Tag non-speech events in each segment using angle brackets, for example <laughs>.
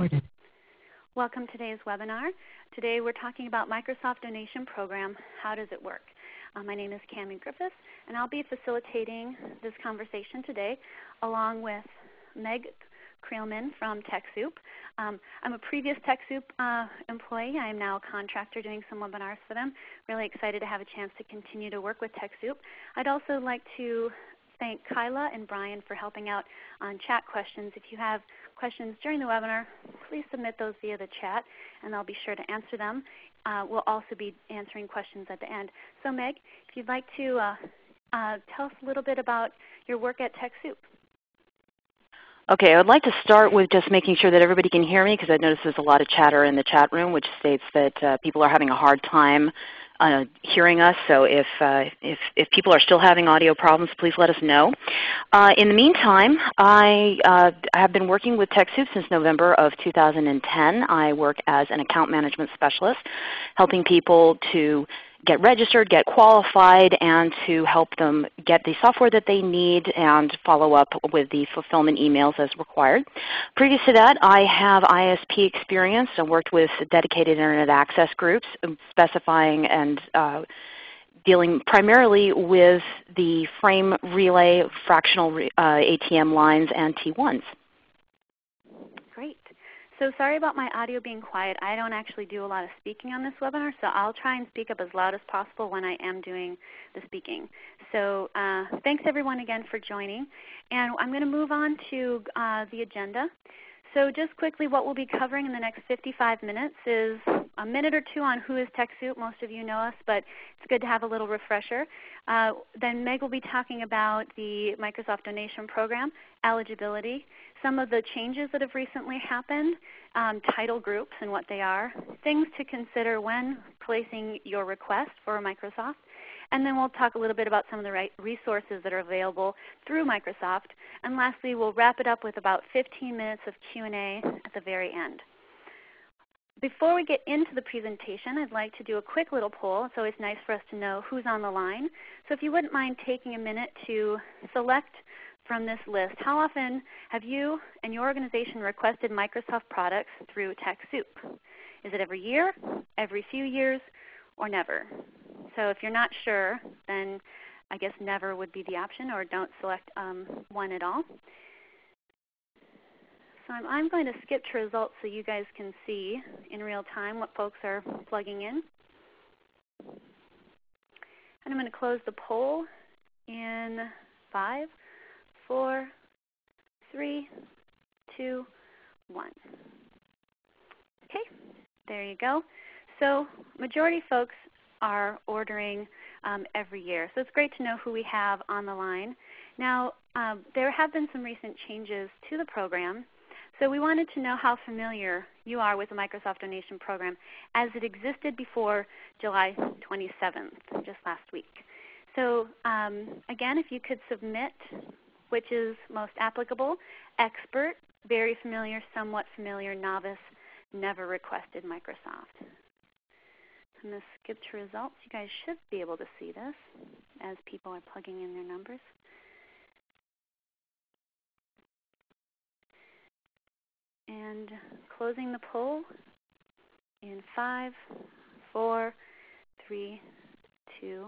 recorded. Welcome to today's webinar. Today we're talking about Microsoft Donation Program. How does it work? Uh, my name is Cami Griffiths, and I'll be facilitating this conversation today along with Meg Creelman from TechSoup. Um, I'm a previous TechSoup uh, employee. I am now a contractor doing some webinars for them. Really excited to have a chance to continue to work with TechSoup. I'd also like to thank Kyla and Brian for helping out on chat questions. If you have questions during the webinar, please submit those via the chat, and I'll be sure to answer them. Uh, we'll also be answering questions at the end. So Meg, if you'd like to uh, uh, tell us a little bit about your work at TechSoup. Okay, I would like to start with just making sure that everybody can hear me because I notice there's a lot of chatter in the chat room which states that uh, people are having a hard time uh, hearing us. So if, uh, if, if, people are still having audio problems, please let us know. Uh, in the meantime, I, uh, I, have been working with TechSoup since November of 2010. I work as an account management specialist, helping people to get registered, get qualified, and to help them get the software that they need and follow up with the fulfillment emails as required. Previous to that, I have ISP experience. I worked with dedicated Internet access groups um, specifying and uh, dealing primarily with the frame relay fractional uh, ATM lines and T1s. So sorry about my audio being quiet. I don't actually do a lot of speaking on this webinar, so I'll try and speak up as loud as possible when I am doing the speaking. So uh, thanks everyone again for joining. And I'm going to move on to uh, the agenda. So just quickly what we'll be covering in the next 55 minutes is a minute or two on who is TechSoup. Most of you know us, but it's good to have a little refresher. Uh, then Meg will be talking about the Microsoft Donation Program, eligibility, some of the changes that have recently happened, um, title groups and what they are, things to consider when placing your request for Microsoft, and then we'll talk a little bit about some of the right resources that are available through Microsoft. And lastly, we'll wrap it up with about 15 minutes of Q&A at the very end. Before we get into the presentation, I'd like to do a quick little poll. It's always nice for us to know who's on the line. So if you wouldn't mind taking a minute to select from this list, how often have you and your organization requested Microsoft products through TechSoup? Is it every year, every few years, or never? So if you're not sure, then I guess never would be the option, or don't select um, one at all. So I'm, going to skip to results so you guys can see in real time what folks are plugging in. And I'm going to close the poll in 5, four, three, two, one. Okay, there you go. So majority folks are ordering um, every year. So it's great to know who we have on the line. Now um, there have been some recent changes to the program. So we wanted to know how familiar you are with the Microsoft Donation Program as it existed before July 27th, just last week. So um, again, if you could submit which is most applicable, expert, very familiar, somewhat familiar, novice, never requested Microsoft. I'm going to skip to results. You guys should be able to see this as people are plugging in their numbers. And closing the poll in five, four, three, two,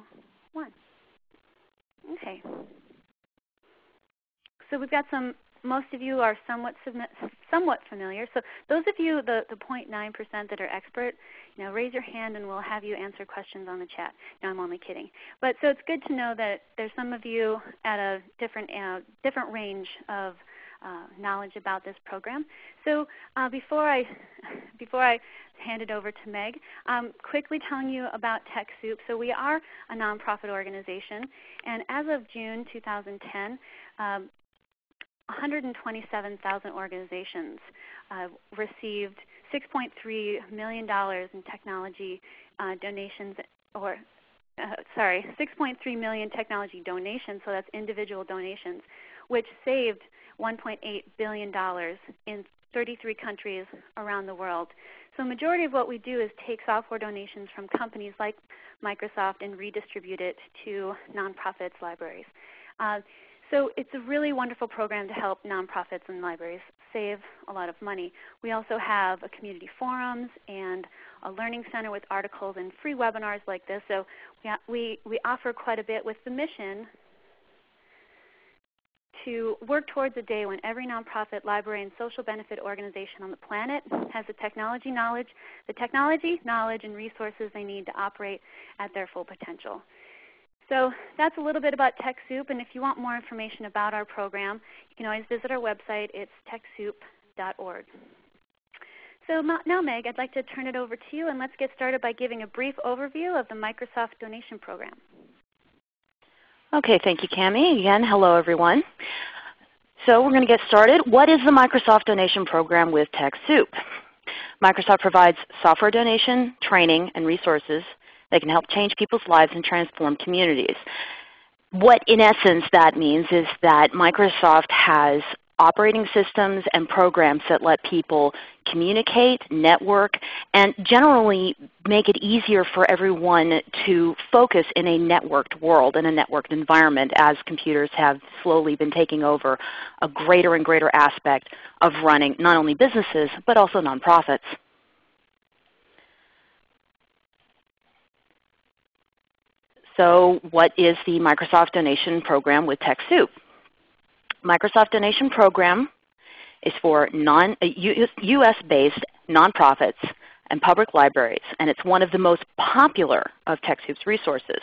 one. Okay. So we've got some, most of you are somewhat, somewhat familiar. So those of you, the, the 0.9% that are expert, you know, raise your hand and we'll have you answer questions on the chat. No, I'm only kidding. But so it's good to know that there's some of you at a different, uh, different range of uh, knowledge about this program. So uh, before, I, <laughs> before I hand it over to Meg, um, quickly telling you about TechSoup. So we are a nonprofit organization, and as of June 2010, um, 127,000 organizations uh, received $6.3 million in technology uh, donations, or uh, sorry, 6.3 million technology donations, so that's individual donations, which saved $1.8 billion in 33 countries around the world. So majority of what we do is take software donations from companies like Microsoft and redistribute it to nonprofits, libraries. Uh, So it's a really wonderful program to help nonprofits and libraries save a lot of money. We also have a community forums and a learning center with articles and free webinars like this. So we, we offer quite a bit with the mission to work towards a day when every nonprofit, library, and social benefit organization on the planet has the technology knowledge, the technology, knowledge, and resources they need to operate at their full potential. So that's a little bit about TechSoup, and if you want more information about our program, you can always visit our website. It's TechSoup.org. So now Meg, I'd like to turn it over to you, and let's get started by giving a brief overview of the Microsoft Donation Program. Okay, thank you, Cami. Again, hello everyone. So we're going to get started. What is the Microsoft Donation Program with TechSoup? Microsoft provides software donation, training, and resources that can help change people's lives and transform communities. What in essence that means is that Microsoft has operating systems and programs that let people communicate, network, and generally make it easier for everyone to focus in a networked world, in a networked environment as computers have slowly been taking over a greater and greater aspect of running not only businesses but also nonprofits. So what is the Microsoft Donation Program with TechSoup? Microsoft Donation Program is for non, U.S.-based uh, nonprofits and public libraries, and it's one of the most popular of TechSoup's resources.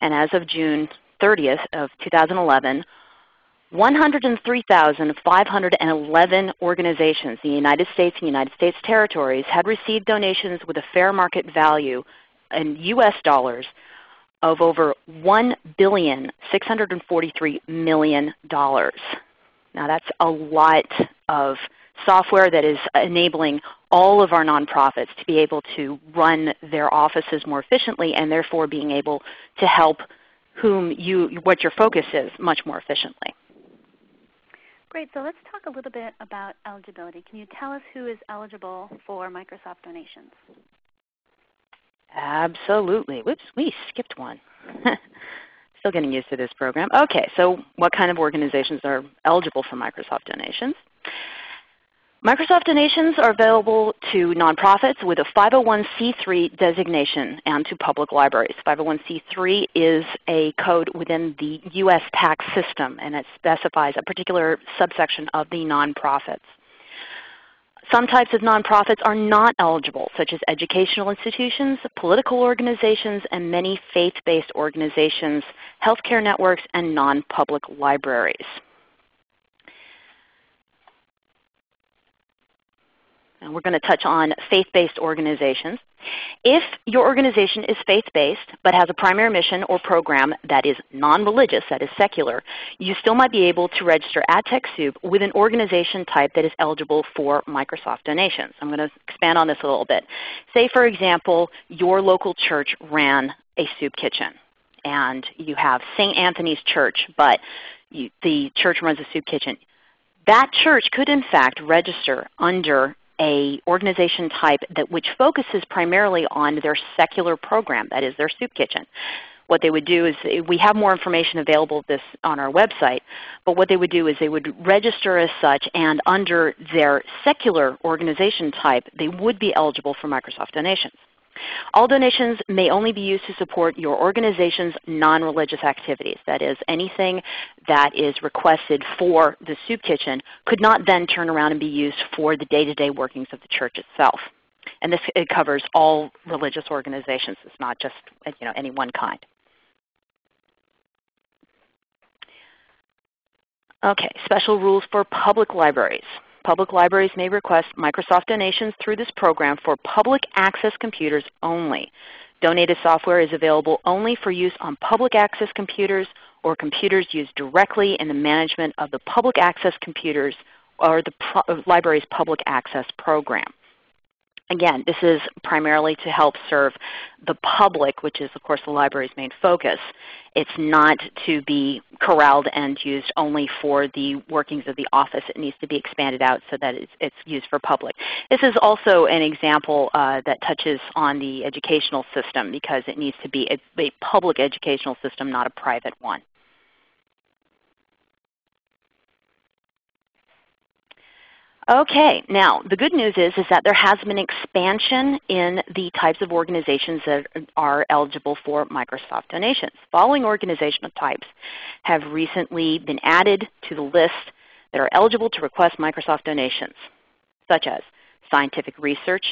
And as of June 30th of 2011, 103,511 organizations in the United States and United States territories had received donations with a fair market value in U.S. dollars of over $1,643 million. Now that's a lot of software that is enabling all of our nonprofits to be able to run their offices more efficiently and therefore being able to help whom you, what your focus is much more efficiently. Great. So let's talk a little bit about eligibility. Can you tell us who is eligible for Microsoft donations? Absolutely. Whoops, we skipped one. <laughs> Still getting used to this program. Okay, so what kind of organizations are eligible for Microsoft donations? Microsoft donations are available to nonprofits with a 501c3 designation and to public libraries. 501c3 is a code within the U.S. tax system, and it specifies a particular subsection of the nonprofits. Some types of nonprofits are not eligible, such as educational institutions, political organizations, and many faith-based organizations, healthcare networks, and non-public libraries. And we're going to touch on faith-based organizations. If your organization is faith-based but has a primary mission or program that is non-religious, that is secular, you still might be able to register at TechSoup with an organization type that is eligible for Microsoft donations. I'm going to expand on this a little bit. Say for example, your local church ran a soup kitchen and you have St. Anthony's Church, but you, the church runs a soup kitchen. That church could in fact register under a organization type that which focuses primarily on their secular program, that is their soup kitchen. What they would do is, we have more information available this on our website, but what they would do is they would register as such and under their secular organization type, they would be eligible for Microsoft donations. All donations may only be used to support your organization's non-religious activities. That is, anything that is requested for the soup kitchen could not then turn around and be used for the day-to-day -day workings of the church itself. And this it covers all religious organizations. It's not just you know, any one kind. Okay, special rules for public libraries. Public libraries may request Microsoft donations through this program for public access computers only. Donated software is available only for use on public access computers or computers used directly in the management of the public access computers or the uh, library's public access program. Again, this is primarily to help serve the public, which is of course the library's main focus. It's not to be corralled and used only for the workings of the office. It needs to be expanded out so that it's, it's used for public. This is also an example uh, that touches on the educational system because it needs to be a, a public educational system, not a private one. Okay, now the good news is, is that there has been expansion in the types of organizations that are eligible for Microsoft donations. Following organizational types have recently been added to the list that are eligible to request Microsoft donations, such as scientific research,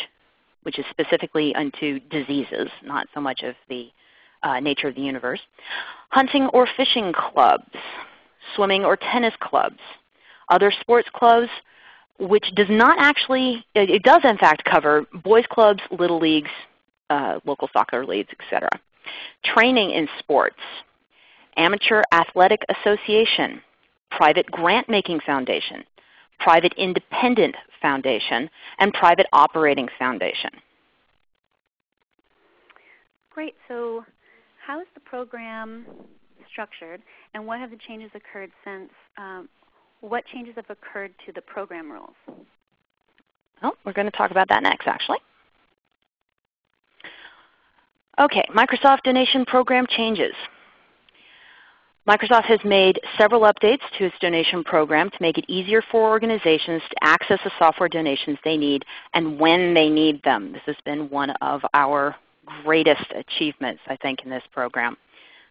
which is specifically unto diseases, not so much of the uh, nature of the universe, hunting or fishing clubs, swimming or tennis clubs, other sports clubs, which does not actually, it does in fact cover boys clubs, little leagues, uh, local soccer leagues, etc. Training in sports, amateur athletic association, private grant-making foundation, private independent foundation, and private operating foundation. Great. So how is the program structured, and what have the changes occurred since um, what changes have occurred to the program rules? Well, we're going to talk about that next actually. Okay, Microsoft donation program changes. Microsoft has made several updates to its donation program to make it easier for organizations to access the software donations they need and when they need them. This has been one of our greatest achievements, I think, in this program.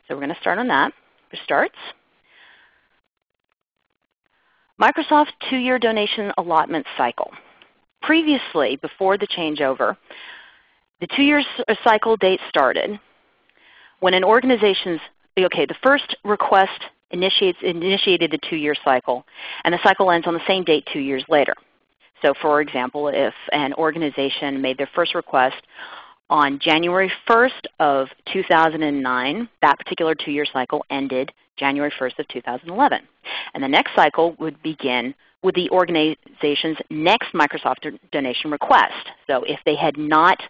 So we're going to start on that. For starts, Microsoft two-year donation allotment cycle. Previously, before the changeover, the two-year uh, cycle date started when an organization's, okay, the first request initiates, initiated the two-year cycle, and the cycle ends on the same date two years later. So for example, if an organization made their first request on January 1st of 2009, that particular two-year cycle ended January 1st of 2011. And the next cycle would begin with the organization's next Microsoft donation request. So if they had not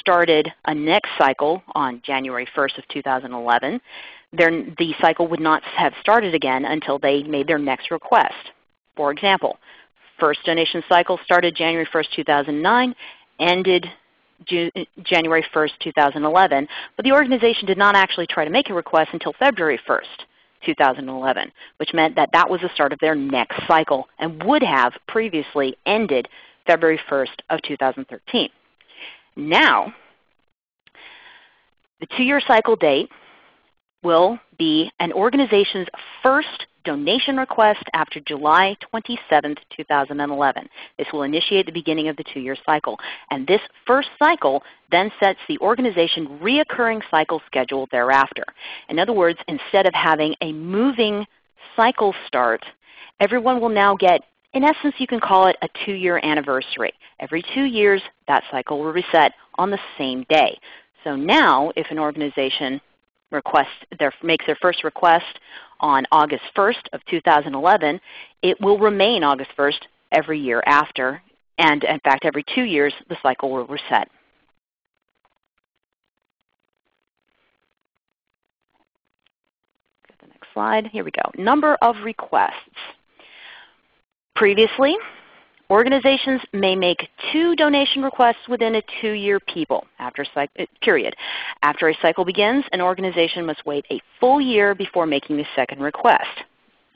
started a next cycle on January 1st of 2011, then the cycle would not have started again until they made their next request. For example, first donation cycle started January 1st, 2009, ended January 1st, 2011, but the organization did not actually try to make a request until February 1st. 2011, which meant that that was the start of their next cycle and would have previously ended February 1st of 2013. Now, the two-year cycle date will be an organization's first donation request after July 27, 2011. This will initiate the beginning of the two-year cycle. And this first cycle then sets the organization reoccurring cycle schedule thereafter. In other words, instead of having a moving cycle start, everyone will now get, in essence you can call it a two-year anniversary. Every two years that cycle will reset on the same day. So now if an organization request their, makes their first request on August 1st of 2011, it will remain August 1st every year after. And in fact, every two years the cycle will reset. Next slide. Here we go. Number of requests. Previously, Organizations may make two donation requests within a two-year uh, period. After a cycle begins, an organization must wait a full year before making the second request.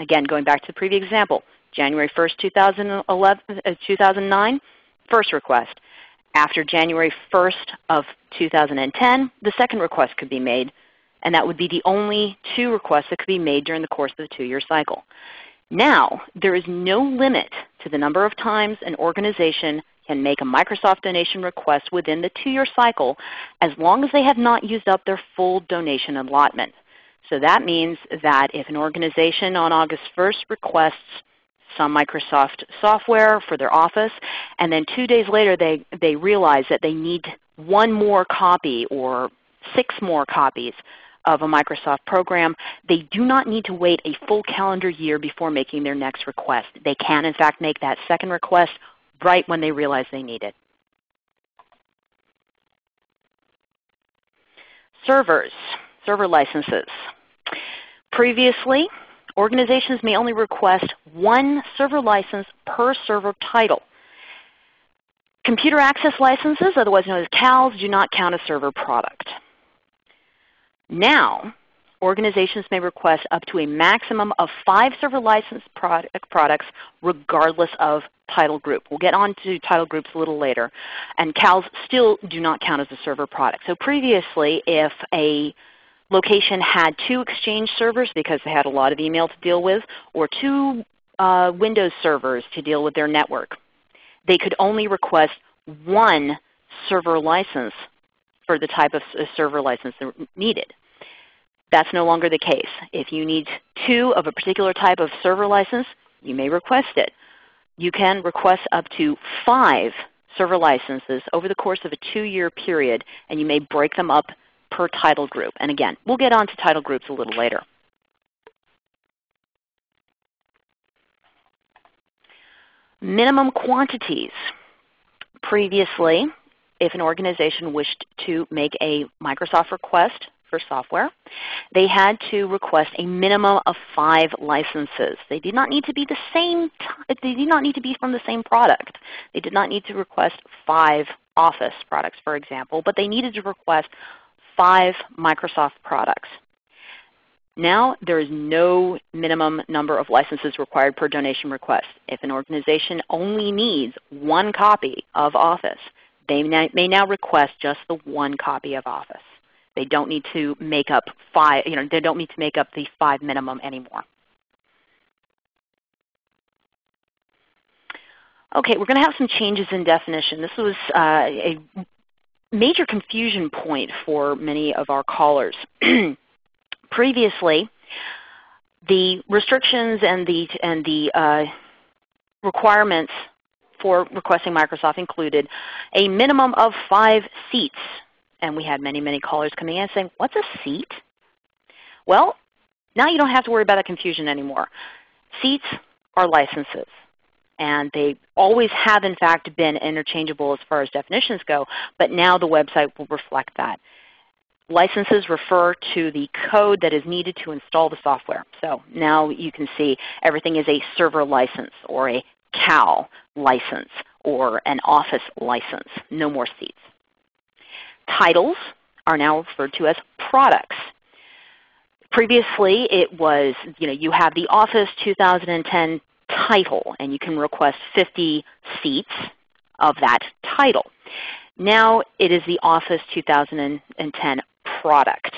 Again, going back to the previous example, January 1st, 2011, uh, 2009, first request. After January 1st of 2010, the second request could be made, and that would be the only two requests that could be made during the course of the two-year cycle. Now, there is no limit to the number of times an organization can make a Microsoft donation request within the two-year cycle as long as they have not used up their full donation allotment. So that means that if an organization on August 1st requests some Microsoft software for their office, and then two days later they, they realize that they need one more copy or six more copies of a Microsoft program, they do not need to wait a full calendar year before making their next request. They can in fact make that second request right when they realize they need it. Servers, server licenses. Previously, organizations may only request one server license per server title. Computer access licenses, otherwise known as CALs, do not count as server product. Now, organizations may request up to a maximum of five server license product, products regardless of title group. We'll get on to title groups a little later. And CALs still do not count as a server product. So previously if a location had two Exchange servers because they had a lot of email to deal with, or two uh, Windows servers to deal with their network, they could only request one server license for the type of server license needed. That's no longer the case. If you need two of a particular type of server license, you may request it. You can request up to five server licenses over the course of a two-year period, and you may break them up per title group. And again, we'll get on to title groups a little later. Minimum quantities. Previously, if an organization wished to make a Microsoft request for software, they had to request a minimum of five licenses. They did not need to be the same. They did not need to be from the same product. They did not need to request five Office products, for example, but they needed to request five Microsoft products. Now there is no minimum number of licenses required per donation request. If an organization only needs one copy of Office, they may now request just the one copy of Office. They don't need to make up five, you know, they don't need to make up the five minimum anymore. Okay, we're going to have some changes in definition. This was uh, a major confusion point for many of our callers. <clears throat> Previously, the restrictions and the, and the uh, requirements for requesting Microsoft included a minimum of five seats and we had many, many callers coming in saying, what's a seat? Well, now you don't have to worry about that confusion anymore. Seats are licenses. And they always have in fact been interchangeable as far as definitions go, but now the website will reflect that. Licenses refer to the code that is needed to install the software. So now you can see everything is a server license or a CAL license or an Office license. No more seats. Titles are now referred to as products. Previously it was, you know, you have the Office 2010 title and you can request 50 seats of that title. Now it is the Office 2010 product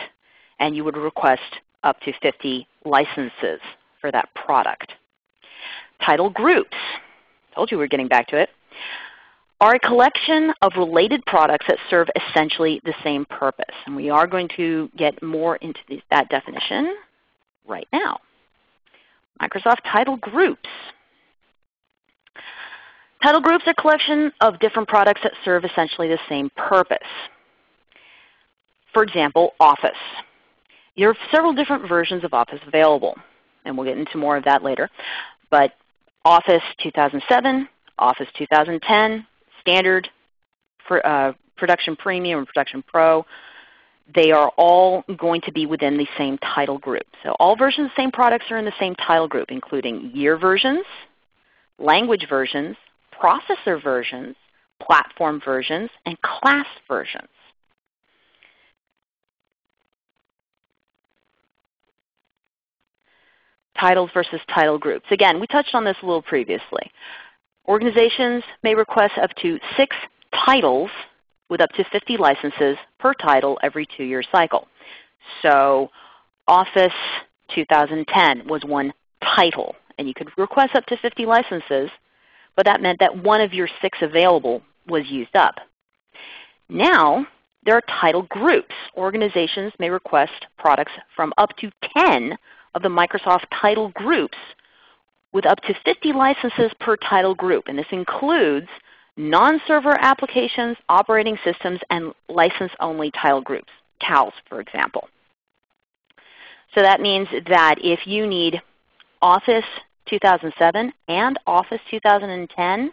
and you would request up to 50 licenses for that product. Title groups. Told you we are getting back to it are a collection of related products that serve essentially the same purpose. And we are going to get more into that definition right now. Microsoft Title Groups. Title groups are a collection of different products that serve essentially the same purpose. For example, Office. There are several different versions of Office available, and we'll get into more of that later. But Office 2007, Office 2010, standard for, uh, production premium and production pro, they are all going to be within the same title group. So all versions of the same products are in the same title group, including year versions, language versions, processor versions, platform versions, and class versions. Titles versus title groups. Again, we touched on this a little previously. Organizations may request up to six titles with up to 50 licenses per title every two-year cycle. So Office 2010 was one title, and you could request up to 50 licenses, but that meant that one of your six available was used up. Now there are title groups. Organizations may request products from up to 10 of the Microsoft title groups with up to 50 licenses per title group. And this includes non-server applications, operating systems, and license-only title groups, CALs for example. So that means that if you need Office 2007 and Office 2010,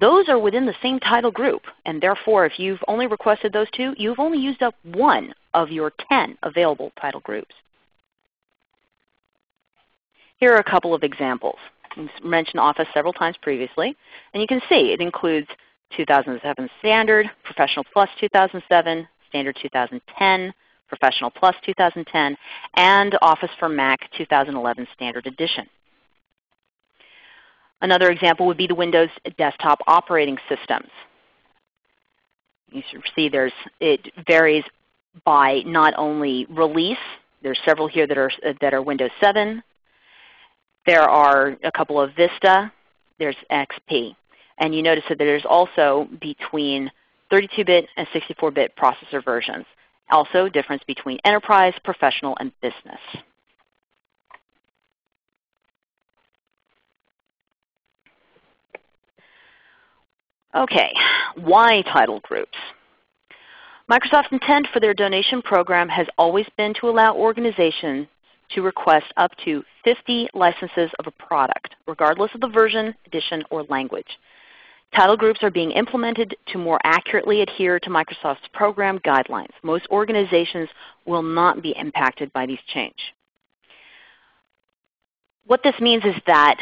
those are within the same title group. And therefore, if you've only requested those two, you've only used up one of your 10 available title groups. Here are a couple of examples. We've mentioned Office several times previously. And you can see it includes 2007 Standard, Professional Plus 2007, Standard 2010, Professional Plus 2010, and Office for Mac 2011 Standard Edition. Another example would be the Windows desktop operating systems. You see there's, it varies by not only release, there's several here that are, that are Windows 7. There are a couple of Vista. There's XP. And you notice that there's also between 32-bit and 64-bit processor versions. Also difference between enterprise, professional, and business. Okay, why title groups? Microsoft's intent for their donation program has always been to allow organizations to request up to 50 licenses of a product, regardless of the version, edition, or language. Title groups are being implemented to more accurately adhere to Microsoft's program guidelines. Most organizations will not be impacted by these changes. What this means is that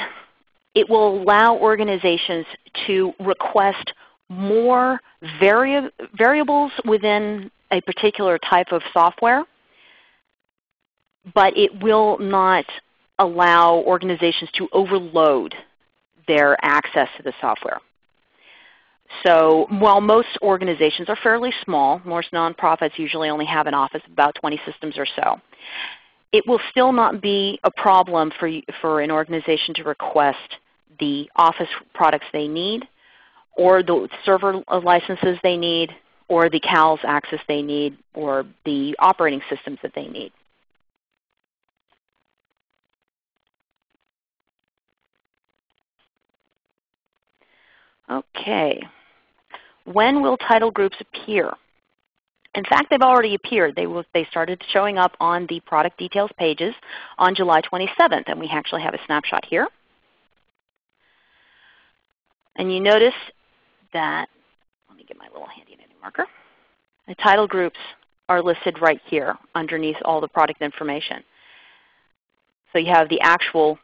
it will allow organizations to request more vari variables within a particular type of software, but it will not allow organizations to overload their access to the software. So while most organizations are fairly small, most nonprofits usually only have an office of about 20 systems or so, it will still not be a problem for, for an organization to request the Office products they need, or the server licenses they need, or the CALS access they need, or the operating systems that they need. Okay. When will title groups appear? In fact, they've already appeared. They, will, they started showing up on the product details pages on July 27th, and we actually have a snapshot here. And you notice that, let me get my little handy dandy marker. The title groups are listed right here underneath all the product information. So you have the actual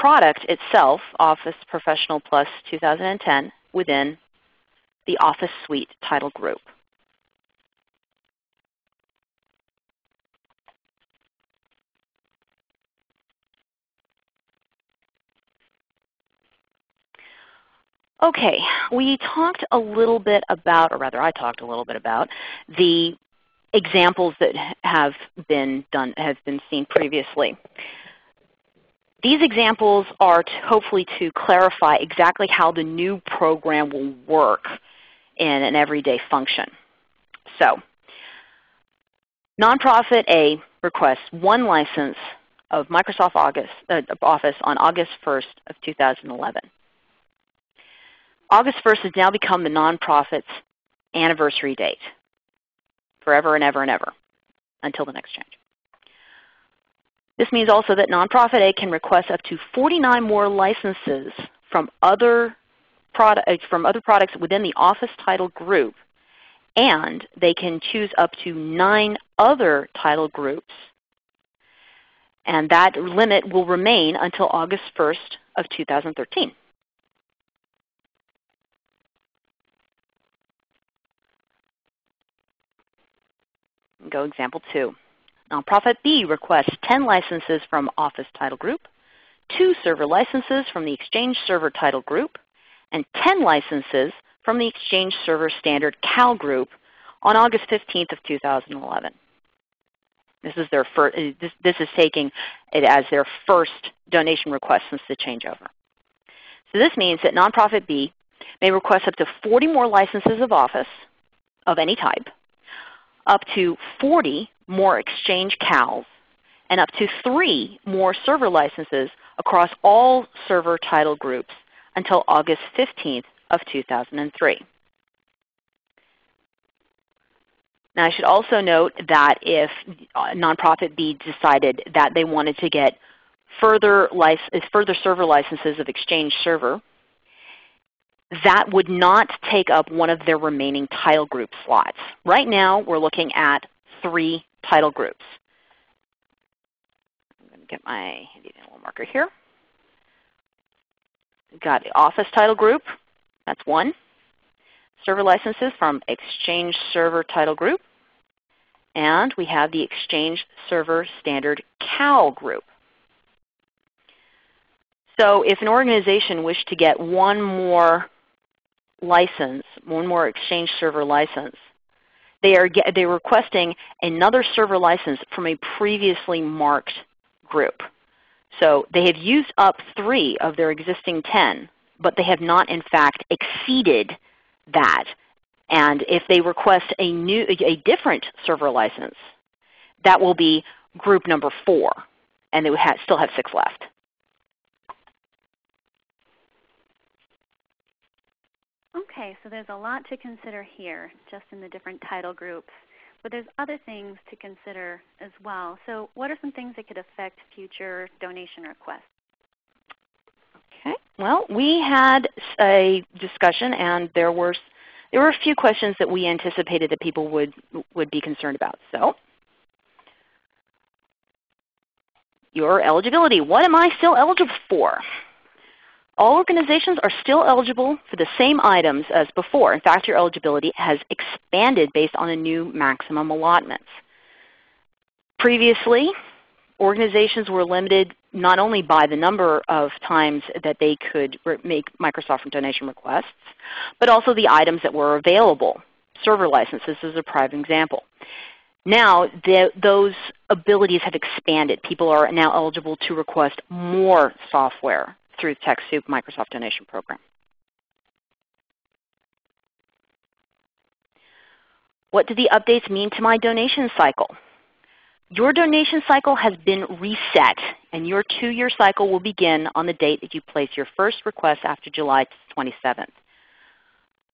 product itself, Office Professional Plus 2010, within the Office Suite title group. Okay, we talked a little bit about, or rather I talked a little bit about, the examples that have been done, have been seen previously. These examples are to hopefully to clarify exactly how the new program will work in an everyday function. So, nonprofit A requests one license of Microsoft August, uh, Office on August 1st of 2011. August 1st has now become the nonprofit's anniversary date, forever and ever and ever, until the next change. This means also that nonprofit A can request up to 49 more licenses from other, product, uh, from other products within the Office title group, and they can choose up to nine other title groups. And that limit will remain until August 1st of 2013. Go example 2. Nonprofit B requests 10 licenses from Office Title Group, 2 server licenses from the Exchange Server Title Group, and 10 licenses from the Exchange Server Standard CAL Group on August 15th of 2011. This is, their first, uh, this, this is taking it as their first donation request since the changeover. So this means that nonprofit B may request up to 40 more licenses of Office of any type, up to 40 more Exchange CALs, and up to 3 more server licenses across all server title groups until August 15th of 2003. Now I should also note that if nonprofit B decided that they wanted to get further, further server licenses of Exchange Server, that would not take up one of their remaining title group slots. Right now we're looking at three title groups. I'm going to get my handy little marker here. We've got the Office title group, that's one. Server licenses from Exchange Server title group. and we have the Exchange Server Standard CAL group. So if an organization wished to get one more license, one more Exchange Server license, they are they're requesting another server license from a previously marked group. So they have used up three of their existing 10, but they have not in fact exceeded that. And if they request a, new, a different server license, that will be group number 4, and they would have, still have 6 left. Okay, so there's a lot to consider here just in the different title groups. But there's other things to consider as well. So what are some things that could affect future donation requests? Okay. Well, we had a discussion and there were there were a few questions that we anticipated that people would would be concerned about. So your eligibility. What am I still eligible for? All organizations are still eligible for the same items as before. In fact, your eligibility has expanded based on the new maximum allotments. Previously, organizations were limited not only by the number of times that they could make Microsoft donation requests, but also the items that were available. Server licenses is a prime example. Now the, those abilities have expanded. People are now eligible to request more software through the TechSoup Microsoft Donation Program. What do the updates mean to my donation cycle? Your donation cycle has been reset, and your two-year cycle will begin on the date that you place your first request after July 27th.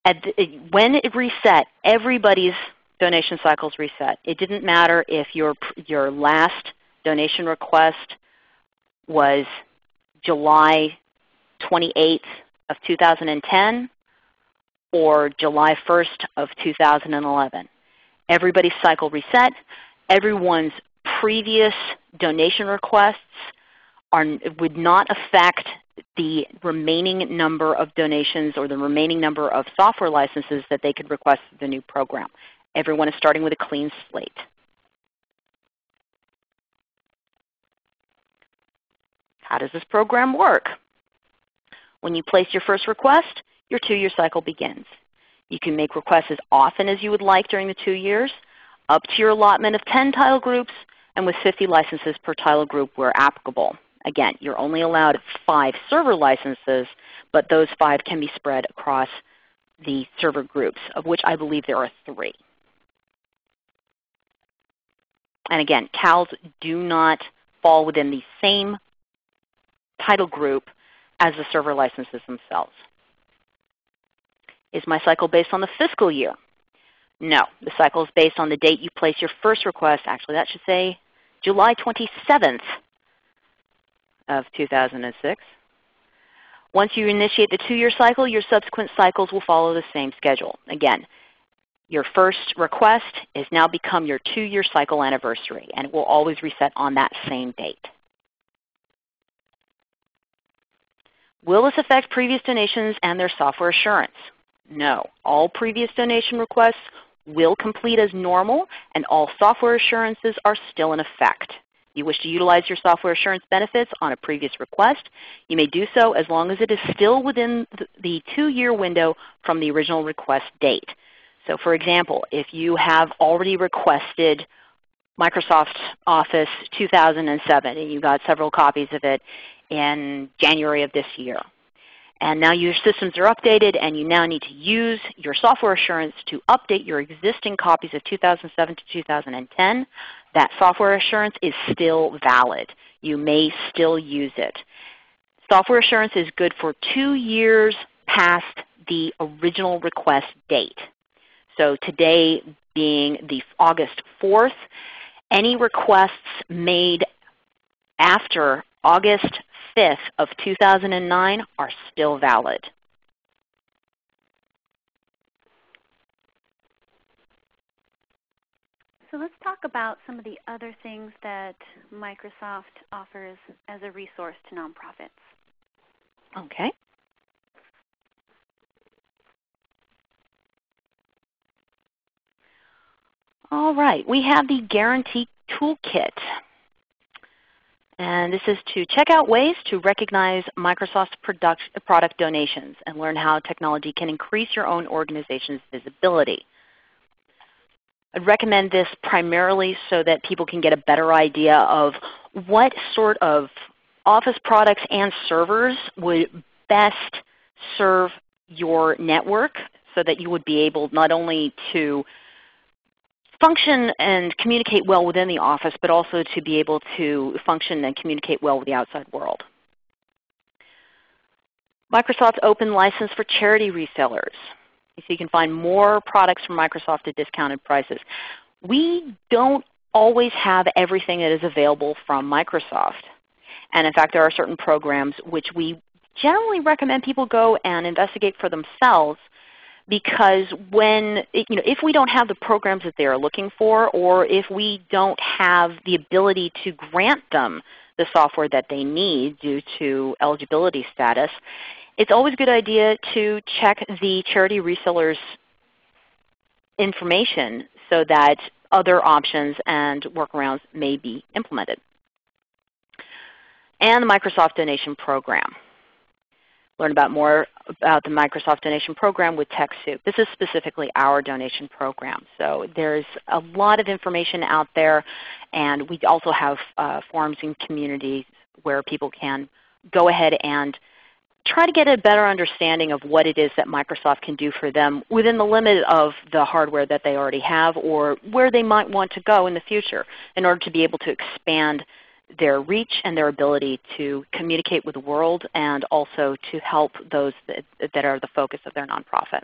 The, when it reset, everybody's donation cycles reset. It didn't matter if your, your last donation request was July 28th of 2010 or July 1st of 2011. Everybody's cycle reset. Everyone's previous donation requests are, would not affect the remaining number of donations or the remaining number of software licenses that they could request for the new program. Everyone is starting with a clean slate. How does this program work? When you place your first request, your two-year cycle begins. You can make requests as often as you would like during the two years, up to your allotment of 10 title groups, and with 50 licenses per title group where applicable. Again, you're only allowed five server licenses, but those five can be spread across the server groups, of which I believe there are three. And again, CALs do not fall within the same title group as the server licenses themselves. Is my cycle based on the fiscal year? No. The cycle is based on the date you place your first request. Actually, that should say July 27th of 2006. Once you initiate the two-year cycle, your subsequent cycles will follow the same schedule. Again, your first request has now become your two-year cycle anniversary, and it will always reset on that same date. Will this affect previous donations and their software assurance? No. All previous donation requests will complete as normal, and all software assurances are still in effect. You wish to utilize your software assurance benefits on a previous request, you may do so as long as it is still within the two-year window from the original request date. So for example, if you have already requested Microsoft Office 2007 and you got several copies of it in January of this year. And now your systems are updated and you now need to use your software assurance to update your existing copies of 2007 to 2010. That software assurance is still valid. You may still use it. Software assurance is good for two years past the original request date. So today being the August 4th, any requests made after August 5th of 2009 are still valid. So let's talk about some of the other things that Microsoft offers as a resource to nonprofits. Okay. All right, we have the Grantee Toolkit. And this is to check out ways to recognize Microsoft's product, product donations and learn how technology can increase your own organization's visibility. I'd recommend this primarily so that people can get a better idea of what sort of Office products and servers would best serve your network so that you would be able not only to function and communicate well within the office, but also to be able to function and communicate well with the outside world. Microsoft's open license for charity resellers. So you can find more products from Microsoft at discounted prices. We don't always have everything that is available from Microsoft. And in fact, there are certain programs which we generally recommend people go and investigate for themselves because when, you know, if we don't have the programs that they are looking for or if we don't have the ability to grant them the software that they need due to eligibility status, it's always a good idea to check the charity resellers information so that other options and workarounds may be implemented. And the Microsoft Donation Program learn about more about the Microsoft Donation Program with TechSoup. This is specifically our donation program. So there's a lot of information out there, and we also have uh, forums and communities where people can go ahead and try to get a better understanding of what it is that Microsoft can do for them within the limit of the hardware that they already have or where they might want to go in the future in order to be able to expand their reach and their ability to communicate with the world and also to help those that, that are the focus of their nonprofit.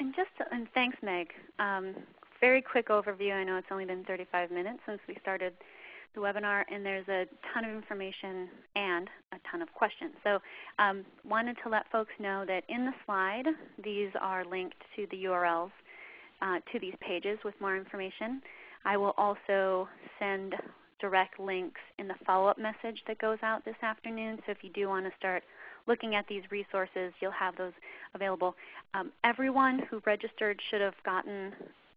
And just to, and thanks, Meg. Um, very quick overview. I know it's only been 35 minutes since we started the webinar, and there's a ton of information and a ton of questions. So um, wanted to let folks know that in the slide, these are linked to the URLs uh, to these pages with more information. I will also send direct links in the follow-up message that goes out this afternoon. So if you do want to start looking at these resources, you'll have those available. Um, everyone who registered should have gotten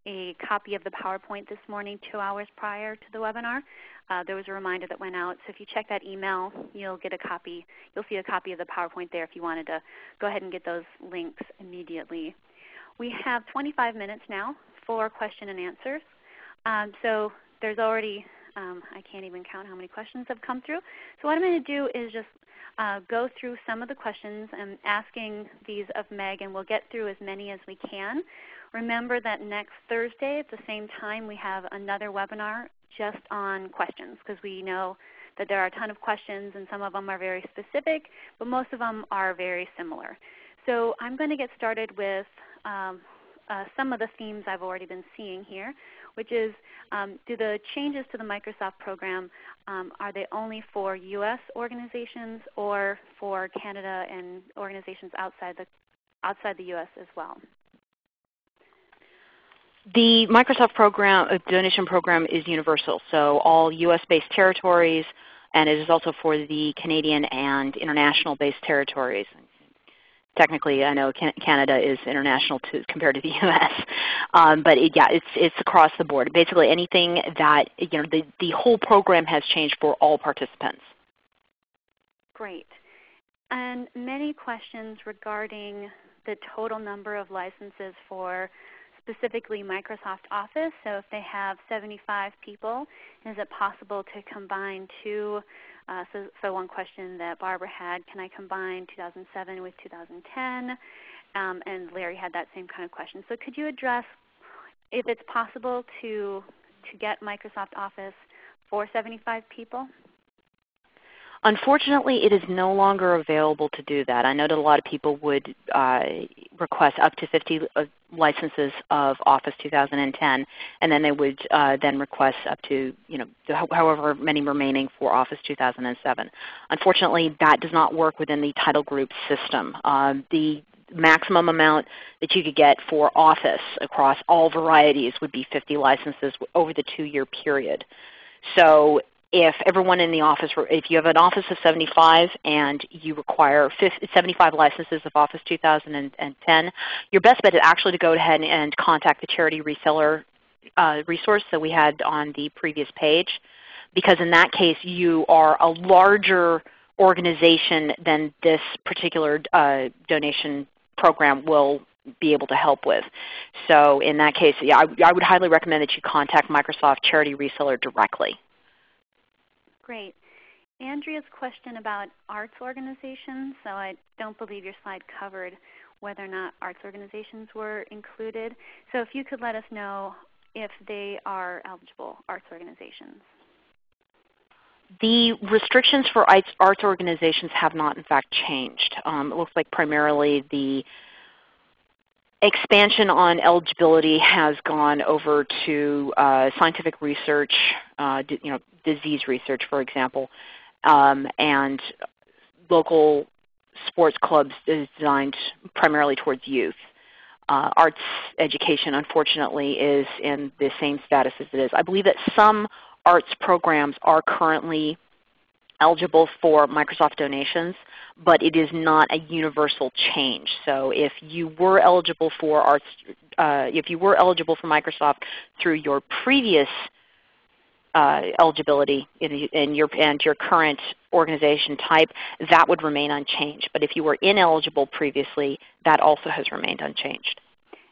a copy of the PowerPoint this morning two hours prior to the webinar. Uh, there was a reminder that went out. So if you check that email, you'll get a copy. You'll see a copy of the PowerPoint there if you wanted to go ahead and get those links immediately. We have 25 minutes now for question and answers. Um, so there's already, um, I can't even count how many questions have come through. So what I'm going to do is just uh, go through some of the questions and asking these of Meg, and we'll get through as many as we can. Remember that next Thursday at the same time we have another webinar just on questions because we know that there are a ton of questions and some of them are very specific, but most of them are very similar. So I'm going to get started with um, uh, some of the themes I've already been seeing here which is um, do the changes to the Microsoft program, um, are they only for U.S. organizations or for Canada and organizations outside the, outside the U.S. as well? The Microsoft program, uh, donation program is universal, so all U.S.-based territories, and it is also for the Canadian and international-based territories, technically I know Canada is international to, compared to the <laughs> U.S. Um, but it, yeah, it's, it's across the board. Basically anything that, you know, the, the whole program has changed for all participants. Great. And many questions regarding the total number of licenses for specifically Microsoft Office. So if they have 75 people, is it possible to combine two uh, so, so one question that Barbara had, can I combine 2007 with 2010? Um, and Larry had that same kind of question. So could you address if it's possible to, to get Microsoft Office for 75 people? Unfortunately, it is no longer available to do that. I know that a lot of people would uh, request up to 50 uh, licenses of Office 2010, and then they would uh, then request up to you know however many remaining for Office 2007. Unfortunately, that does not work within the title group system. Uh, the maximum amount that you could get for Office across all varieties would be 50 licenses over the two-year period. So if everyone in the office, if you have an office of 75 and you require 75 licenses of Office 2010, your best bet is actually to go ahead and contact the charity reseller uh, resource that we had on the previous page because in that case you are a larger organization than this particular uh, donation program will be able to help with. So in that case, yeah, I, I would highly recommend that you contact Microsoft Charity Reseller directly. Great. Andrea's question about arts organizations, so I don't believe your slide covered whether or not arts organizations were included. So if you could let us know if they are eligible arts organizations. The restrictions for arts organizations have not in fact changed. Um, it looks like primarily the expansion on eligibility has gone over to uh, scientific research, uh, you know, disease research for example, um, and local sports clubs is designed primarily towards youth. Uh, arts education unfortunately is in the same status as it is. I believe that some arts programs are currently eligible for Microsoft donations, but it is not a universal change. So if you were eligible for arts, uh, if you were eligible for Microsoft through your previous uh, eligibility in, in, your, and your current organization type, that would remain unchanged. But if you were ineligible previously, that also has remained unchanged.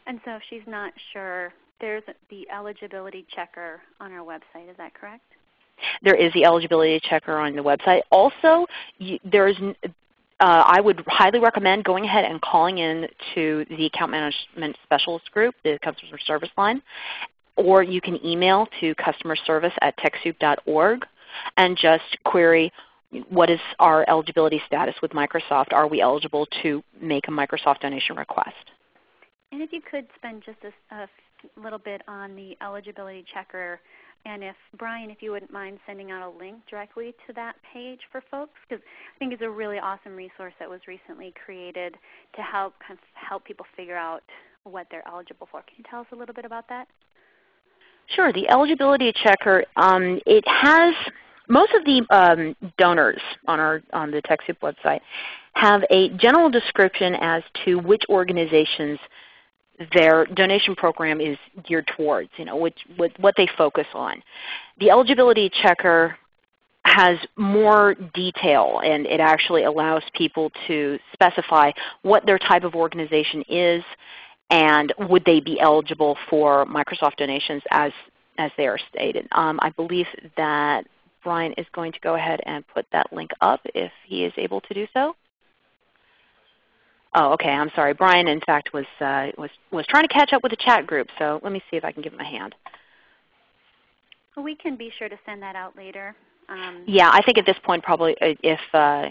And so if she's not sure, there's the eligibility checker on our website. Is that correct? There is the eligibility checker on the website. Also, you, there's uh, I would highly recommend going ahead and calling in to the Account Management Specialist Group, the Customer Service Line, or you can email to customer service at TechSoup.org and just query what is our eligibility status with Microsoft. Are we eligible to make a Microsoft donation request? And if you could spend just a, a little bit on the eligibility checker and if Brian, if you wouldn't mind sending out a link directly to that page for folks, because I think it's a really awesome resource that was recently created to help kind of help people figure out what they're eligible for. Can you tell us a little bit about that? Sure. The eligibility checker, um, it has most of the um, donors on our on the TechSoup website have a general description as to which organizations their donation program is geared towards, you know, which, what, what they focus on. The eligibility checker has more detail and it actually allows people to specify what their type of organization is and would they be eligible for Microsoft donations as, as they are stated. Um, I believe that Brian is going to go ahead and put that link up if he is able to do so. Oh, okay. I'm sorry. Brian, in fact, was uh, was was trying to catch up with the chat group. So let me see if I can give him a hand. Well, we can be sure to send that out later. Um, yeah, I think at this point, probably uh, if uh,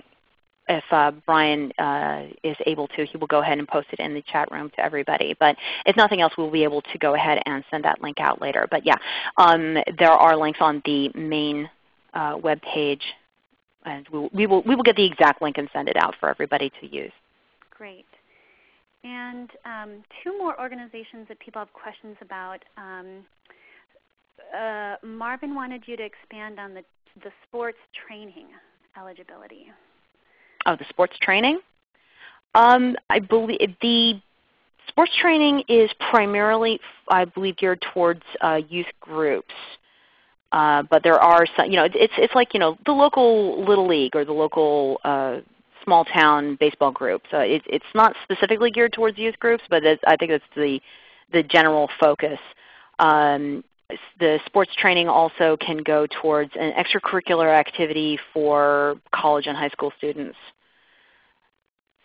if uh, Brian uh, is able to, he will go ahead and post it in the chat room to everybody. But if nothing else, we'll be able to go ahead and send that link out later. But yeah, um, there are links on the main uh, web page, and we will, we will we will get the exact link and send it out for everybody to use. Great. And um, two more organizations that people have questions about. Um, uh, Marvin wanted you to expand on the, the sports training eligibility. Oh, the sports training? Um, I believe the sports training is primarily, I believe, geared towards uh, youth groups. Uh, but there are some, you know, it's it's like you know the local little league or the local uh, small town baseball group. So it, it's not specifically geared towards youth groups, but I think that's the, the general focus. Um, the sports training also can go towards an extracurricular activity for college and high school students.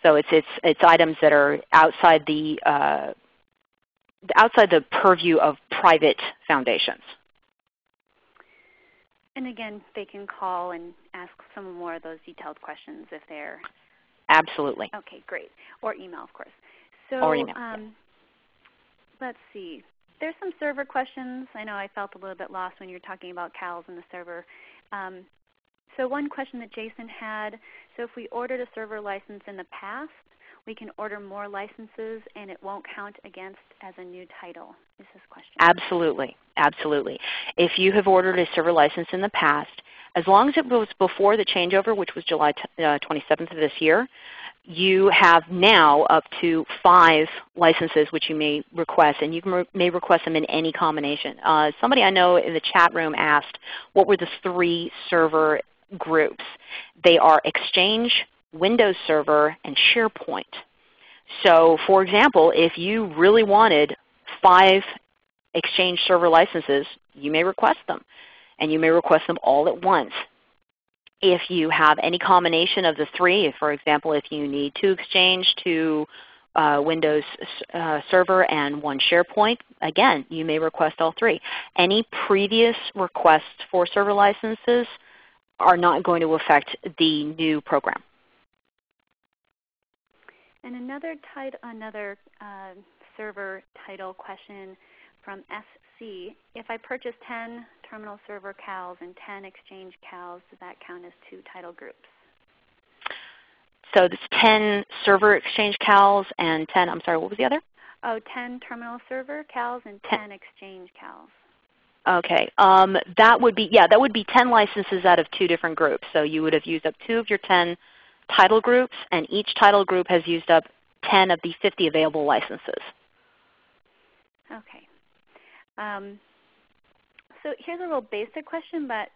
So it's, it's, it's items that are outside the, uh, outside the purview of private foundations. And again, they can call and ask some more of those detailed questions if they're Absolutely. Okay, great. Or email, of course. So or email. Um, let's see. There's some server questions. I know I felt a little bit lost when you were talking about CALs and the server. Um, so one question that Jason had, so if we ordered a server license in the past, we can order more licenses and it won't count against as a new title is his question. Absolutely. Absolutely. If you have ordered a server license in the past, As long as it was before the changeover, which was July 27th uh, of this year, you have now up to five licenses which you may request, and you re may request them in any combination. Uh, somebody I know in the chat room asked what were the three server groups. They are Exchange, Windows Server, and SharePoint. So for example, if you really wanted five Exchange server licenses, you may request them. And you may request them all at once. If you have any combination of the three, for example, if you need two Exchange, two uh, Windows uh, Server, and one SharePoint, again, you may request all three. Any previous requests for server licenses are not going to affect the new program. And another, another uh, server title question from SC. If I purchase 10 terminal server CALs and 10 exchange CALs, does that count as two title groups? So it's 10 server exchange CALs and 10, I'm sorry, what was the other? Oh, 10 terminal server CALs and 10, 10 exchange CALs. Okay, um, that would be yeah, that would be 10 licenses out of two different groups. So you would have used up two of your 10 title groups, and each title group has used up 10 of the 50 available licenses. Okay. Um, so here's a little basic question, but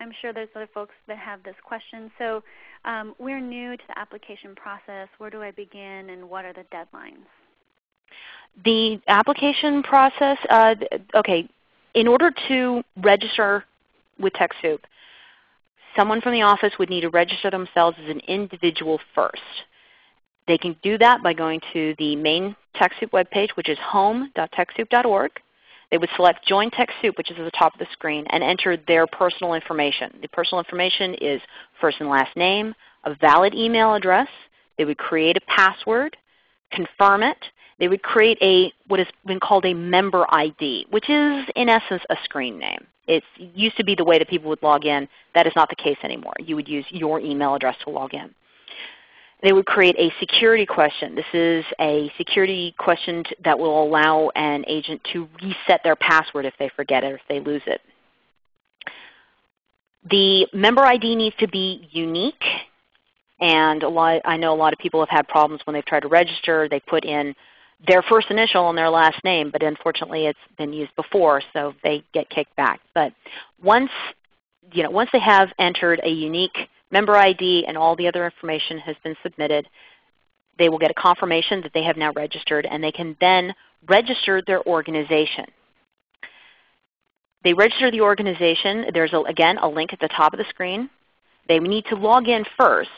I'm sure there's other folks that have this question. So um, we're new to the application process. Where do I begin and what are the deadlines? The application process, uh, okay, in order to register with TechSoup, someone from the office would need to register themselves as an individual first. They can do that by going to the main TechSoup webpage, which is home.techsoup.org. They would select Join TechSoup, which is at the top of the screen, and enter their personal information. The personal information is first and last name, a valid email address. They would create a password, confirm it. They would create a what has been called a member ID, which is in essence a screen name. It used to be the way that people would log in. That is not the case anymore. You would use your email address to log in they would create a security question. This is a security question that will allow an agent to reset their password if they forget it or if they lose it. The member ID needs to be unique. And a lot, I know a lot of people have had problems when they've tried to register. They put in their first initial and their last name, but unfortunately it's been used before, so they get kicked back. But once, you know, once they have entered a unique member ID and all the other information has been submitted, they will get a confirmation that they have now registered and they can then register their organization. They register the organization. There's, a, again, a link at the top of the screen. They need to log in first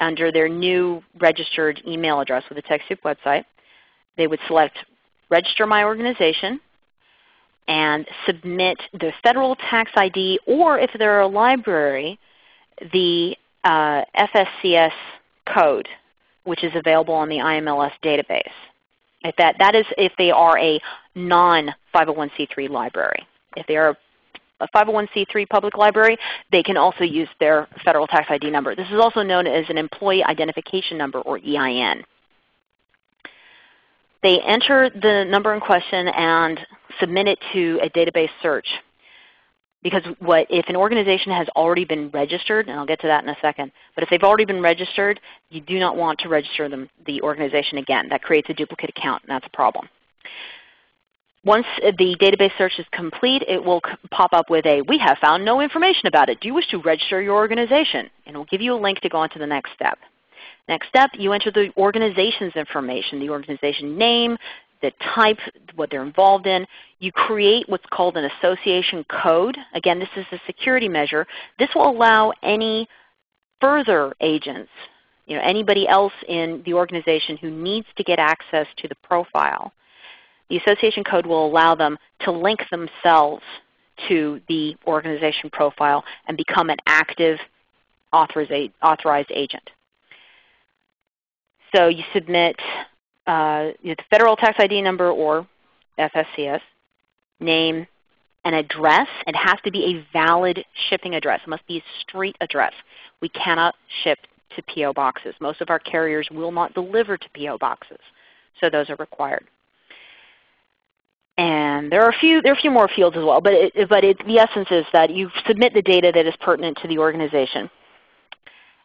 under their new registered email address with the TechSoup website. They would select Register My Organization and submit the federal tax ID, or if they're a library, the uh, FSCS code, which is available on the IMLS database. If that, that is if they are a non-501c3 library. If they are a 501c3 public library, they can also use their Federal Tax ID number. This is also known as an Employee Identification Number or EIN. They enter the number in question and submit it to a database search. Because what, if an organization has already been registered, and I'll get to that in a second, but if they've already been registered, you do not want to register them, the organization again. That creates a duplicate account, and that's a problem. Once the database search is complete, it will pop up with a, we have found no information about it. Do you wish to register your organization? And it will give you a link to go on to the next step. Next step, you enter the organization's information, the organization name, the type, what they're involved in. You create what's called an association code. Again, this is a security measure. This will allow any further agents, you know, anybody else in the organization who needs to get access to the profile. The association code will allow them to link themselves to the organization profile and become an active authorized agent. So you submit uh, the federal tax ID number or FSCS, name, an address. It has to be a valid shipping address. It must be a street address. We cannot ship to PO boxes. Most of our carriers will not deliver to PO boxes, so those are required. And there are a few there are a few more fields as well, but it, but it, the essence is that you submit the data that is pertinent to the organization.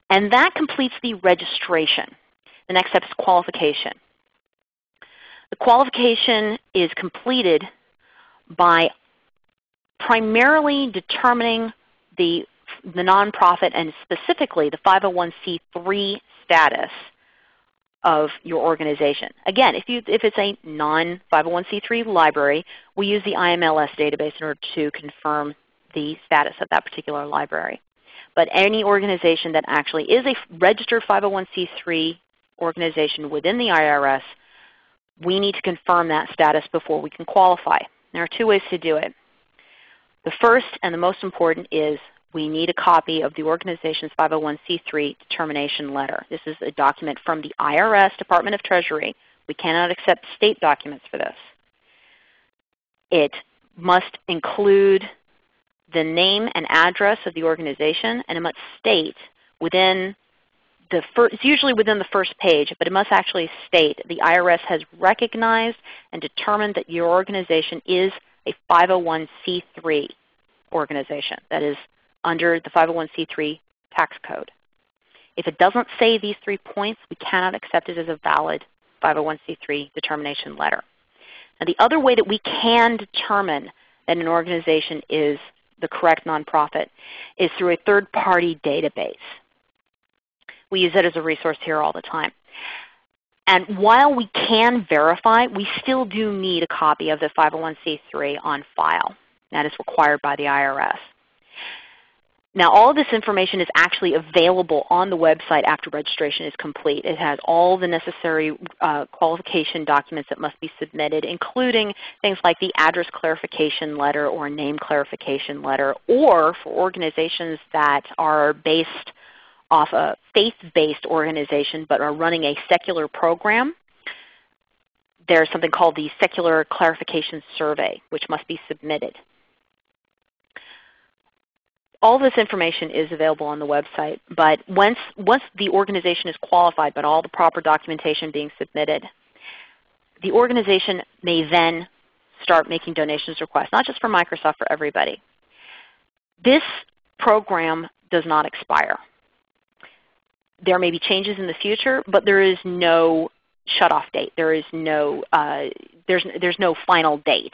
And that completes the registration. The next step is qualification. The qualification is completed by primarily determining the, the nonprofit and specifically the 501c3 status of your organization. Again, if, you, if it's a non-501c3 library, we use the IMLS database in order to confirm the status of that particular library. But any organization that actually is a registered 501c3 organization within the IRS, we need to confirm that status before we can qualify. There are two ways to do it. The first and the most important is we need a copy of the organization's 501c3 determination letter. This is a document from the IRS Department of Treasury. We cannot accept state documents for this. It must include the name and address of the organization, and it must state within the it's usually within the first page, but it must actually state the IRS has recognized and determined that your organization is a 501c3 organization that is under the 501c3 tax code. If it doesn't say these three points, we cannot accept it as a valid 501c3 determination letter. Now the other way that we can determine that an organization is the correct nonprofit is through a third-party database. We use it as a resource here all the time. And while we can verify, we still do need a copy of the 501c3 on file. That is required by the IRS. Now all of this information is actually available on the website after registration is complete. It has all the necessary uh, qualification documents that must be submitted, including things like the address clarification letter or name clarification letter, or for organizations that are based off a faith-based organization but are running a secular program, there's something called the Secular Clarification Survey, which must be submitted all this information is available on the website, but once, once the organization is qualified but all the proper documentation being submitted, the organization may then start making donations requests, not just for Microsoft, for everybody. This program does not expire. There may be changes in the future, but there is no shutoff date. There is no, uh, there's, there's no final date.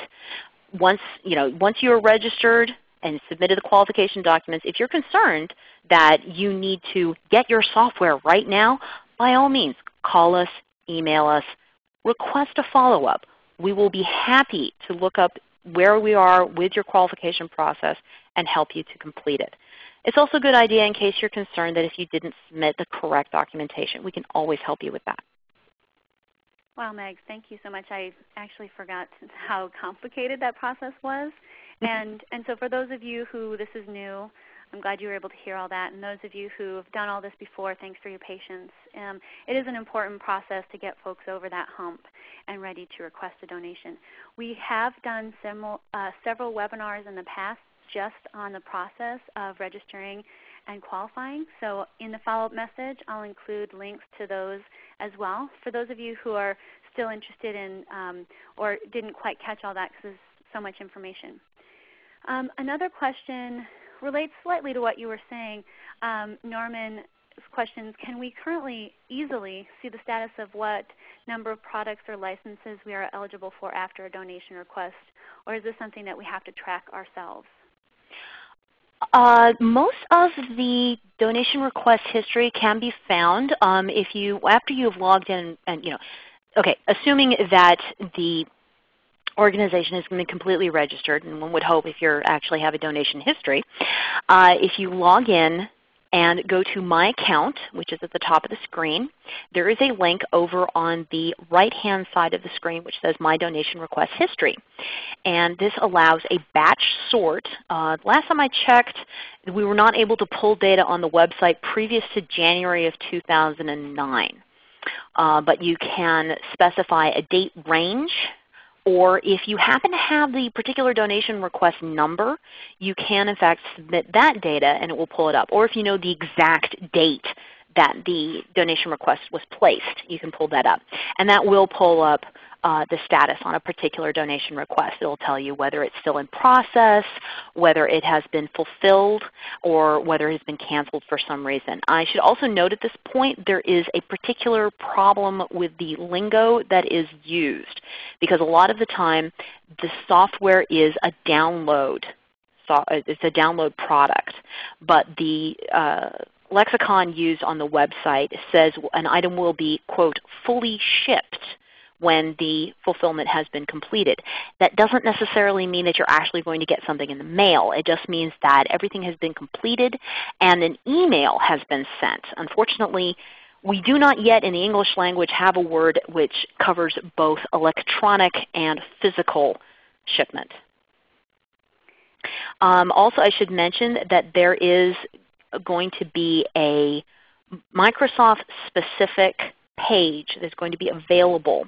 Once, you know, once you are registered, and submitted the qualification documents, if you're concerned that you need to get your software right now, by all means, call us, email us, request a follow-up. We will be happy to look up where we are with your qualification process and help you to complete it. It's also a good idea in case you're concerned that if you didn't submit the correct documentation. We can always help you with that. Wow, Meg, thank you so much. I actually forgot <laughs> how complicated that process was. and, and so for those of you who this is new, I'm glad you were able to hear all that. And those of you who have done all this before, thanks for your patience. Um, it is an important process to get folks over that hump and ready to request a donation. We have done uh, several webinars in the past just on the process of registering and qualifying. So in the follow-up message, I'll include links to those as well. For those of you who are still interested in um, or didn't quite catch all that because there's so much information. Um, another question relates slightly to what you were saying. Um, Norman's questions, can we currently easily see the status of what number of products or licenses we are eligible for after a donation request? Or is this something that we have to track ourselves? Uh, most of the donation request history can be found um, if you after you've logged in and you know okay assuming that the organization has been completely registered, and one would hope if you actually have a donation history, uh, if you log in and go to My Account, which is at the top of the screen, there is a link over on the right-hand side of the screen which says My Donation Request History. And this allows a batch sort. Uh, last time I checked, we were not able to pull data on the website previous to January of 2009. Uh, but you can specify a date range or if you happen to have the particular donation request number, you can in fact submit that data and it will pull it up. Or if you know the exact date that the donation request was placed, you can pull that up. And that will pull up uh, the status on a particular donation request. It will tell you whether it's still in process, whether it has been fulfilled, or whether it has been canceled for some reason. I should also note at this point there is a particular problem with the lingo that is used because a lot of the time the software is a download. It's a download product, but the uh, lexicon used on the website says an item will be, quote, fully shipped when the fulfillment has been completed. That doesn't necessarily mean that you're actually going to get something in the mail. It just means that everything has been completed and an email has been sent. Unfortunately, we do not yet in the English language have a word which covers both electronic and physical shipment. Um, also I should mention that there is going to be a Microsoft specific page that's going to be available.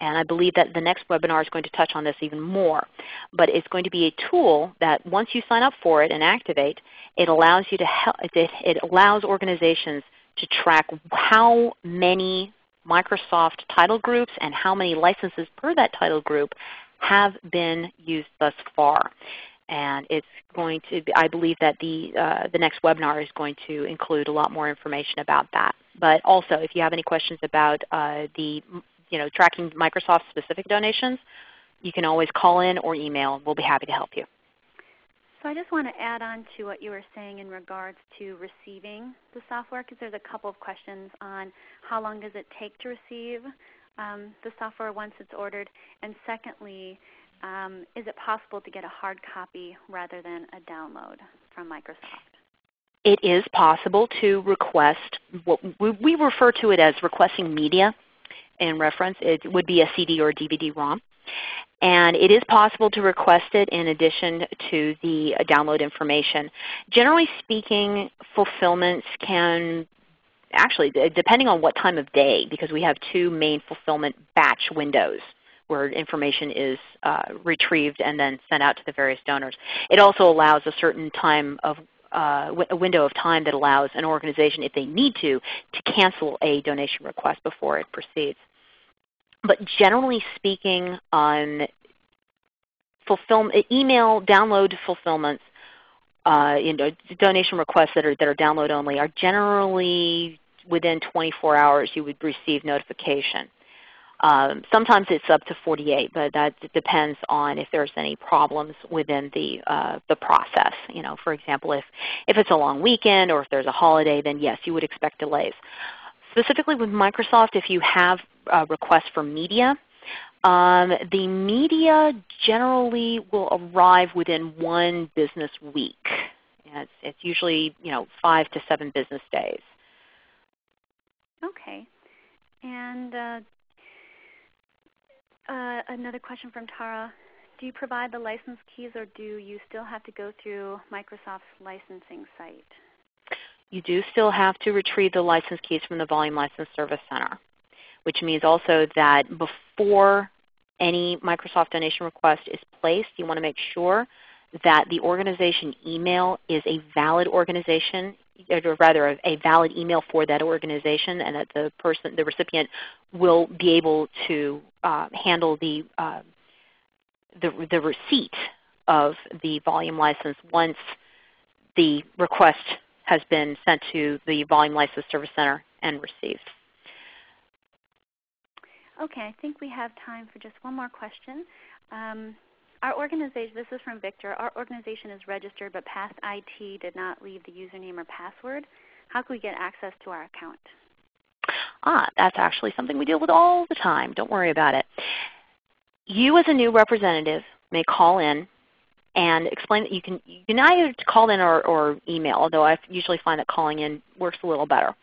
And I believe that the next webinar is going to touch on this even more. But it's going to be a tool that once you sign up for it and activate, it allows you to help, it, it allows organizations to track how many Microsoft title groups and how many licenses per that title group have been used thus far. And it's going to, be, I believe that the, uh, the next webinar is going to include a lot more information about that. But also if you have any questions about uh, the, you know, tracking Microsoft specific donations, you can always call in or email. We'll be happy to help you. So I just want to add on to what you were saying in regards to receiving the software because there's a couple of questions on how long does it take to receive um, the software once it's ordered, and secondly, um, is it possible to get a hard copy rather than a download from Microsoft? It is possible to request, what we refer to it as requesting media in reference. It would be a CD or a DVD-ROM. And it is possible to request it in addition to the download information. Generally speaking, fulfillments can actually, depending on what time of day, because we have two main fulfillment batch windows where information is uh, retrieved and then sent out to the various donors. It also allows a certain time of uh, a window of time that allows an organization, if they need to, to cancel a donation request before it proceeds. But generally speaking, on email download fulfillments, uh, you know, donation requests that are, that are download only are generally within 24 hours you would receive notification. Um, sometimes it's up to 48, but that depends on if there's any problems within the, uh, the process. You know, for example, if, if it's a long weekend or if there's a holiday, then yes, you would expect delays. Specifically with Microsoft, if you have a requests for media, um, the media generally will arrive within one business week. It's, it's usually you know, 5 to 7 business days. Okay. And uh, uh, another question from Tara. Do you provide the license keys or do you still have to go through Microsoft's licensing site? You do still have to retrieve the license keys from the Volume License Service Center, which means also that before any Microsoft donation request is placed, you want to make sure that the organization email is a valid organization or rather a, valid email for that organization and that the person, the recipient will be able to uh, handle the, uh, the, the receipt of the volume license once the request has been sent to the Volume License Service Center and received. Okay, I think we have time for just one more question. Um, our organization, this is from Victor, our organization is registered but past IT did not leave the username or password. How can we get access to our account? Ah, that's actually something we deal with all the time. Don't worry about it. You as a new representative may call in and explain that you can, you can either call in or, or email, although I usually find that calling in works a little better.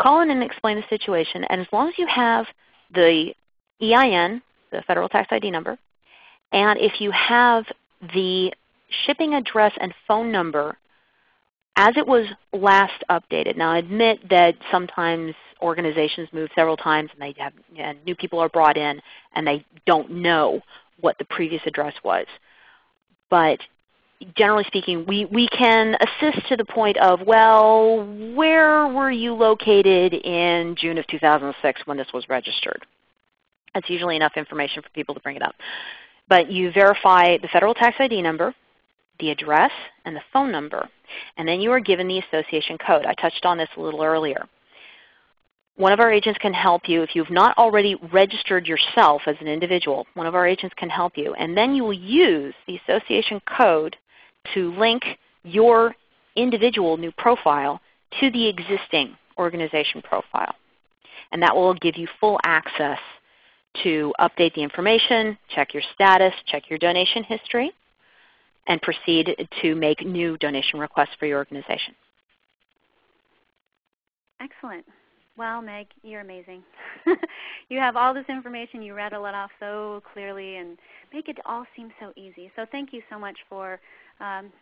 Call in and explain the situation, and as long as you have the EIN, the Federal Tax ID number, and if you have the shipping address and phone number as it was last updated. Now I admit that sometimes organizations move several times and they have and new people are brought in and they don't know what the previous address was. But generally speaking, we, we can assist to the point of, well, where were you located in June of 2006 when this was registered? That's usually enough information for people to bring it up. But you verify the federal tax ID number, the address, and the phone number. And then you are given the association code. I touched on this a little earlier. One of our agents can help you. If you've not already registered yourself as an individual, one of our agents can help you. And then you will use the association code to link your individual new profile to the existing organization profile. And that will give you full access to update the information, check your status, check your donation history, and proceed to make new donation requests for your organization. Excellent. Well, Meg, you're amazing. <laughs> you have all this information. You read it off so clearly and make it all seem so easy. So thank you so much for um,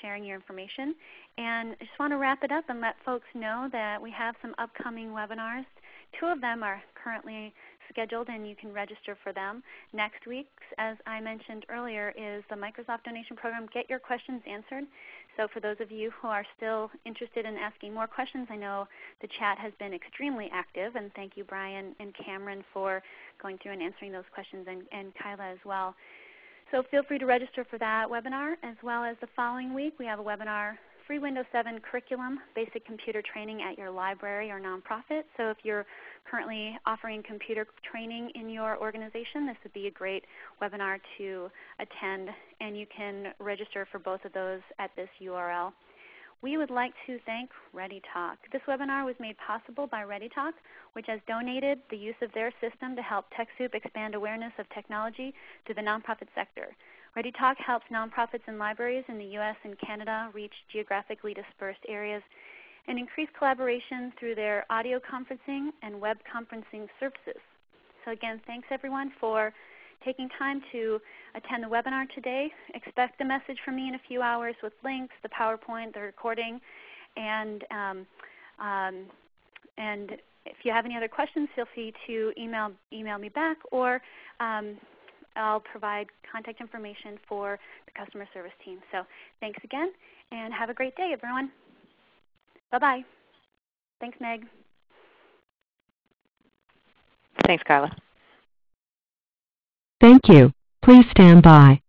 sharing your information. And I just want to wrap it up and let folks know that we have some upcoming webinars. Two of them are currently scheduled and you can register for them. Next week's, as I mentioned earlier, is the Microsoft Donation Program Get Your Questions Answered. So for those of you who are still interested in asking more questions, I know the chat has been extremely active, and thank you Brian and Cameron for going through and answering those questions, and, and Kyla as well. So feel free to register for that webinar, as well as the following week we have a webinar free Windows 7 curriculum, basic computer training at your library or nonprofit. So if you're currently offering computer training in your organization, this would be a great webinar to attend. And you can register for both of those at this URL. We would like to thank ReadyTalk. This webinar was made possible by ReadyTalk, which has donated the use of their system to help TechSoup expand awareness of technology to the nonprofit sector. ReadyTalk helps nonprofits and libraries in the U.S. and Canada reach geographically dispersed areas and increase collaboration through their audio conferencing and web conferencing services. So again, thanks everyone for taking time to attend the webinar today. Expect a message from me in a few hours with links, the PowerPoint, the recording, and, um, um, and if you have any other questions, feel free to email, email me back or um, I'll provide contact information for the customer service team. So thanks again, and have a great day, everyone. Bye-bye. Thanks, Meg. Thanks, Carla. Thank you. Please stand by.